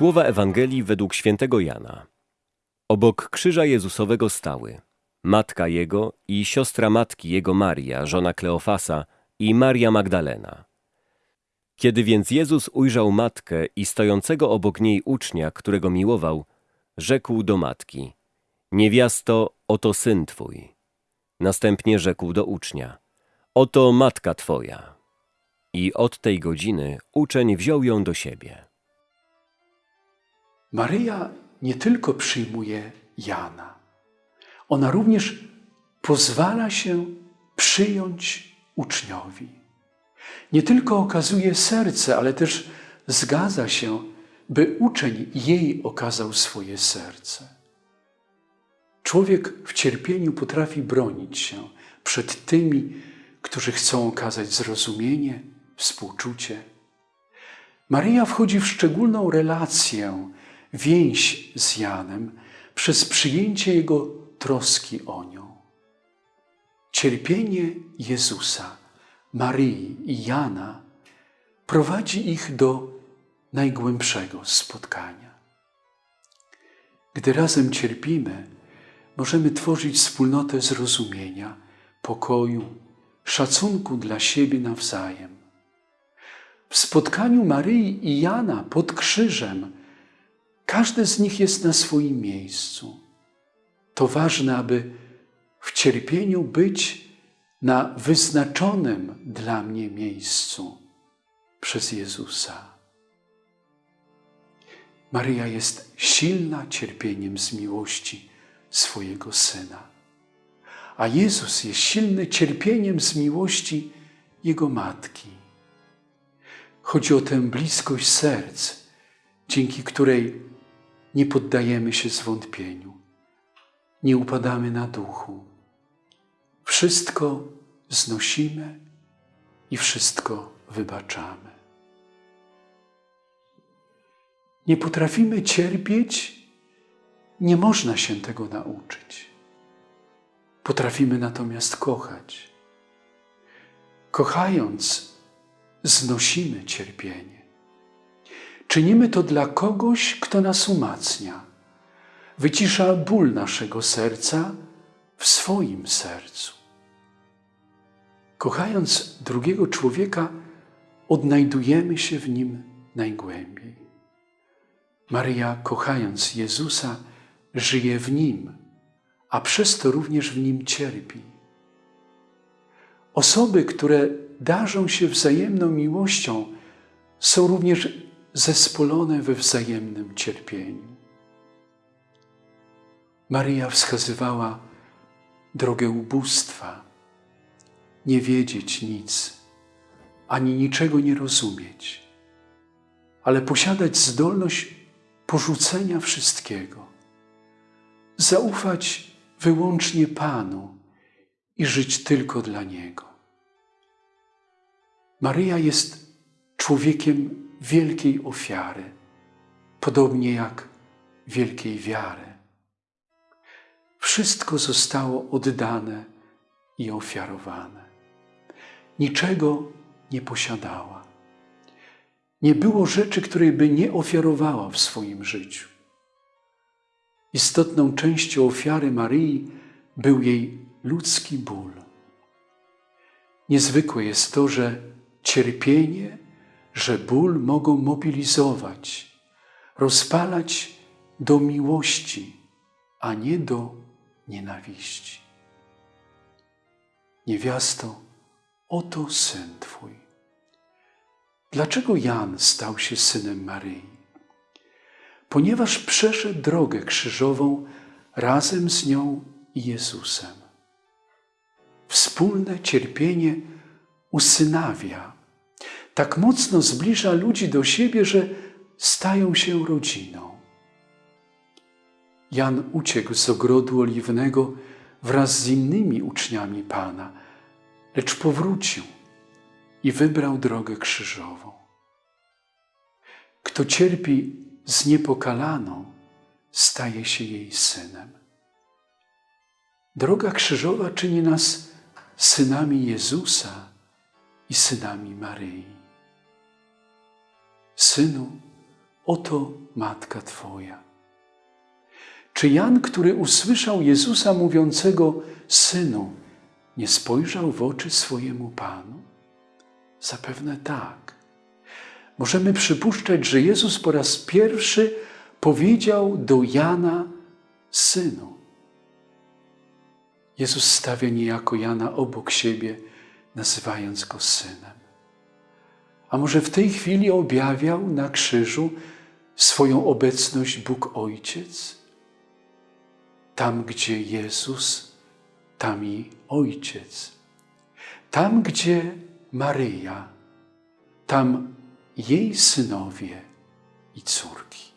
Słowa Ewangelii według świętego Jana. Obok krzyża Jezusowego stały matka jego i siostra matki jego Maria, żona Kleofasa i Maria Magdalena. Kiedy więc Jezus ujrzał matkę i stojącego obok niej ucznia, którego miłował, rzekł do matki: Niewiasto, oto syn twój. Następnie rzekł do ucznia: Oto matka twoja. I od tej godziny uczeń wziął ją do siebie. Maryja nie tylko przyjmuje Jana, ona również pozwala się przyjąć uczniowi. Nie tylko okazuje serce, ale też zgadza się, by uczeń jej okazał swoje serce. Człowiek w cierpieniu potrafi bronić się przed tymi, którzy chcą okazać zrozumienie, współczucie. Maryja wchodzi w szczególną relację, więź z Janem przez przyjęcie jego troski o nią. Cierpienie Jezusa, Maryi i Jana prowadzi ich do najgłębszego spotkania. Gdy razem cierpimy, możemy tworzyć wspólnotę zrozumienia, pokoju, szacunku dla siebie nawzajem. W spotkaniu Maryi i Jana pod krzyżem każdy z nich jest na swoim miejscu. To ważne, aby w cierpieniu być na wyznaczonym dla mnie miejscu przez Jezusa. Maryja jest silna cierpieniem z miłości swojego Syna, a Jezus jest silny cierpieniem z miłości Jego Matki. Chodzi o tę bliskość serc, dzięki której nie poddajemy się zwątpieniu, nie upadamy na duchu. Wszystko znosimy i wszystko wybaczamy. Nie potrafimy cierpieć, nie można się tego nauczyć. Potrafimy natomiast kochać. Kochając, znosimy cierpienie. Czynimy to dla kogoś, kto nas umacnia, wycisza ból naszego serca w swoim sercu. Kochając drugiego człowieka, odnajdujemy się w nim najgłębiej. Maryja, kochając Jezusa, żyje w nim, a przez to również w nim cierpi. Osoby, które darzą się wzajemną miłością, są również zespolone we wzajemnym cierpieniu. Maryja wskazywała drogę ubóstwa, nie wiedzieć nic, ani niczego nie rozumieć, ale posiadać zdolność porzucenia wszystkiego, zaufać wyłącznie Panu i żyć tylko dla Niego. Maryja jest człowiekiem wielkiej ofiary, podobnie jak wielkiej wiary. Wszystko zostało oddane i ofiarowane. Niczego nie posiadała. Nie było rzeczy, której by nie ofiarowała w swoim życiu. Istotną częścią ofiary Maryi był jej ludzki ból. Niezwykłe jest to, że cierpienie, że ból mogą mobilizować, rozpalać do miłości, a nie do nienawiści. Niewiasto, oto syn Twój. Dlaczego Jan stał się synem Maryi? Ponieważ przeszedł drogę krzyżową razem z nią i Jezusem. Wspólne cierpienie usynawia, tak mocno zbliża ludzi do siebie, że stają się rodziną. Jan uciekł z ogrodu oliwnego wraz z innymi uczniami Pana, lecz powrócił i wybrał drogę krzyżową. Kto cierpi z niepokalaną, staje się jej synem. Droga krzyżowa czyni nas synami Jezusa i synami Maryi. Synu, oto matka Twoja. Czy Jan, który usłyszał Jezusa mówiącego, Synu, nie spojrzał w oczy swojemu Panu? Zapewne tak. Możemy przypuszczać, że Jezus po raz pierwszy powiedział do Jana, Synu. Jezus stawia niejako Jana obok siebie, nazywając go synem. A może w tej chwili objawiał na krzyżu swoją obecność Bóg Ojciec? Tam, gdzie Jezus, tam i Ojciec. Tam, gdzie Maryja, tam jej synowie i córki.